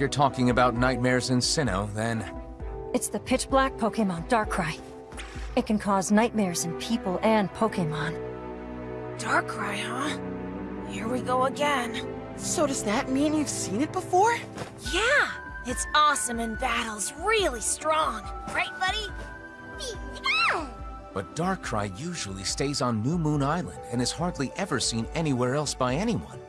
you're talking about nightmares in Sinnoh, then... It's the pitch black Pokemon Darkrai. It can cause nightmares in people and Pokemon. Darkrai, huh? Here we go again. So does that mean you've seen it before? Yeah! It's awesome in battles, really strong. Right, buddy? But Darkrai usually stays on New Moon Island and is hardly ever seen anywhere else by anyone.